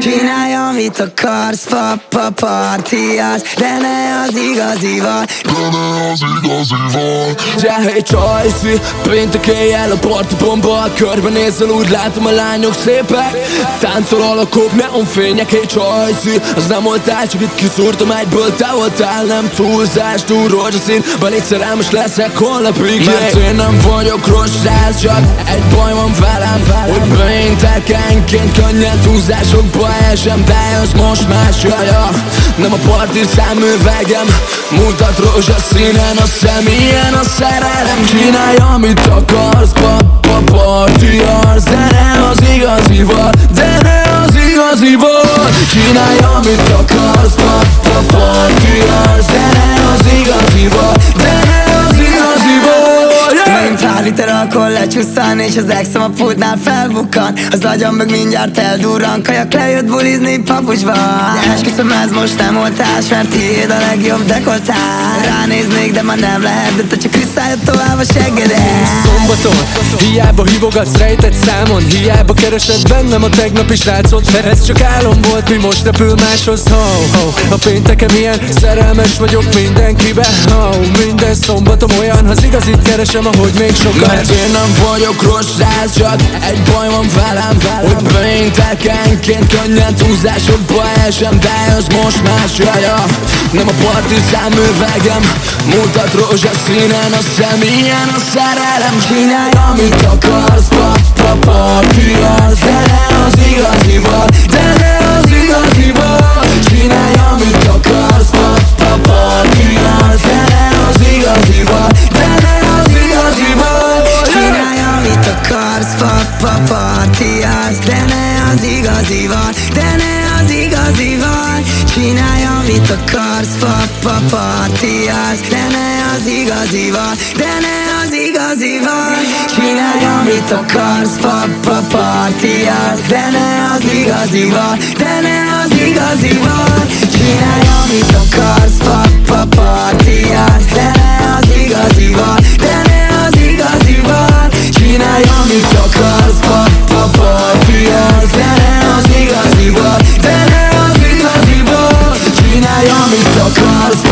Csinálj, amit akarsz, papa partiás De ne az igazival. De ne az igazival. De hey Csajci, péntek éjjel a parti bomba Körbenézel úgy látom a lányok szépek. Táncol alakok, neonfények, hey Csajci. Az nem voltál, csak itt kiszúrtam egyből. Te voltál, nem túlzás, túl rózsaszín. Belét szerelmes leszek holnapig. Mert én nem vagyok rossz csak egy baj van velem. Hogy péntekenként könnyen túlzásokba esem Bejössz most más jaja Nem a parti szemüvegem Mutat rózsaszínen a szem Ilyen a szerelem Csinálj amit akarsz Papa party arc. De ne az igazival De ne az igazival Csinálj amit akarsz Papa party arc. De ne az igazival liter alkohol lecsúszan És az exem a pultnál felbukkan. Az agyam meg mindjárt eldurran Kajak lejött bulizni papucsban De esküszöm ez most nem oltás Mert tiéd a legjobb dekoltás. Ránéznék de már nem lehet De te csak visszajött tovább a seggedet Szombaton Hiába hívogatsz rejtett számon. Hiába keresed bennem a tegnapi srácot Mert ez csak álom volt, mi most repül máshoz ho, ho. A péntekem ilyen szerelmes vagyok mindenkibe. Ho. Minden szombatom olyan, ha az igazit keresem, ahogy még sokat Mert én nem vagyok rossz srác, csak egy baj van velem Hogy péntekenként könnyen túlzásokba esem Bejössz most más jaja. Nem a parti szemüvegem Mutat rózsaszínen a szem Ilyen a szerelem Csinálj amit akarsz Papa party akarsz, papa partiás De ne az igazival, de ne az igazival Csinálj, amit akarsz, papa partiás De ne az igazival, de ne az igazival Csinálj, amit akarsz, papa partiás De ne az igazival, de ne az igazival Csinálj, amit akarsz, papa partiás me tão